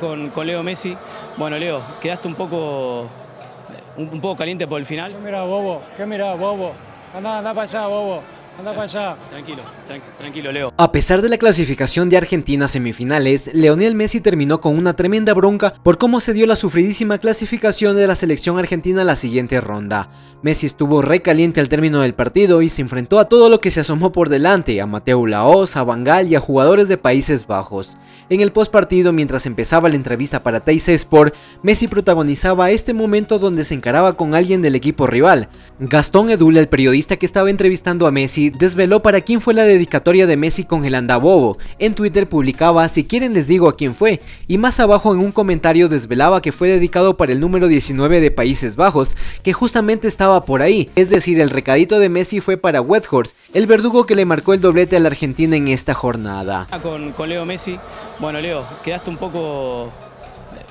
Con, con Leo Messi. Bueno, Leo, quedaste un poco, un, poco caliente por el final. ¿Qué mirá, bobo? ¿Qué mirá, bobo? Anda, anda para allá, bobo. Anda para allá. Tranquilo, tran- tranquilo, Leo. A pesar de la clasificación de Argentina a semifinales, Leonel Messi terminó con una tremenda bronca por cómo se dio la sufridísima clasificación de la selección argentina a la siguiente ronda. Messi estuvo recaliente al término del partido y se enfrentó a todo lo que se asomó por delante, a Mateo Laoz, a Bangal y a jugadores de Países Bajos. En el postpartido, mientras empezaba la entrevista para Teis Sport, Messi protagonizaba este momento donde se encaraba con alguien del equipo rival. Gastón Edul, el periodista que estaba entrevistando a Messi, desveló para quién fue la dedicatoria de Messi con el andabobo. En Twitter publicaba si quieren les digo a quién fue, y más abajo en un comentario desvelaba que fue dedicado para el número 19 de Países Bajos, que justamente estaba por ahí, es decir, el recadito de Messi fue para Weghorst, el verdugo que le marcó el doblete a la Argentina en esta jornada. Con, con Leo Messi. Bueno, Leo, quedaste un poco,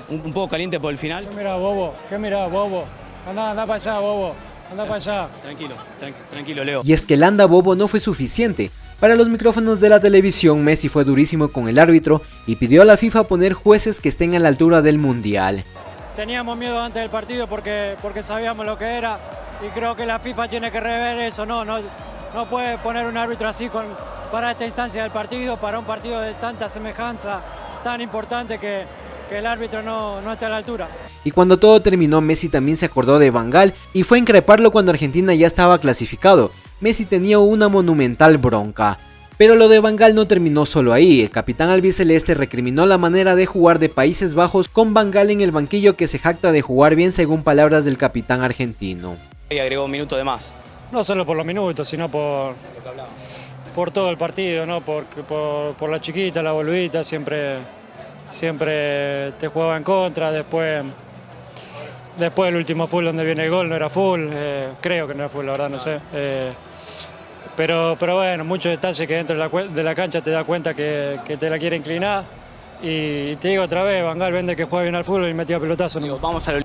un, un poco caliente por el final. ¿Qué mirá, bobo? ¿Qué mirá, bobo? Anda, anda para allá, bobo. Anda para allá. Tranquilo, tran- tranquilo, Leo. Y es que el anda bobo no fue suficiente. Para los micrófonos de la televisión, Messi fue durísimo con el árbitro y pidió a la FIFA poner jueces que estén a la altura del mundial. Teníamos miedo antes del partido porque, porque sabíamos lo que era y creo que la FIFA tiene que rever eso. No, no, no puede poner un árbitro así con, para esta instancia del partido, para un partido de tanta semejanza, tan importante que, que el árbitro no, no esté a la altura. Y cuando todo terminó, Messi también se acordó de Bangal y fue a increparlo cuando Argentina ya estaba clasificado. Messi tenía una monumental bronca. Pero lo de Bangal no terminó solo ahí, el capitán albiceleste recriminó la manera de jugar de Países Bajos con Bangal en el banquillo que se jacta de jugar bien según palabras del capitán argentino. Y agregó un minuto de más. No solo por los minutos, sino por, por todo el partido, ¿no? por, por, por la chiquita, la boludita, siempre, siempre te jugaba en contra, después, después el último full donde viene el gol no era full, eh, creo que no era full, la verdad, no sé. eh, pero, pero bueno, muchos detalles que dentro de la, de la cancha te das cuenta que, que te la quiere inclinar. Y te digo otra vez, Bangal vende que juega bien al fútbol y metía pelotazo. ¿no? Digo, vamos a lo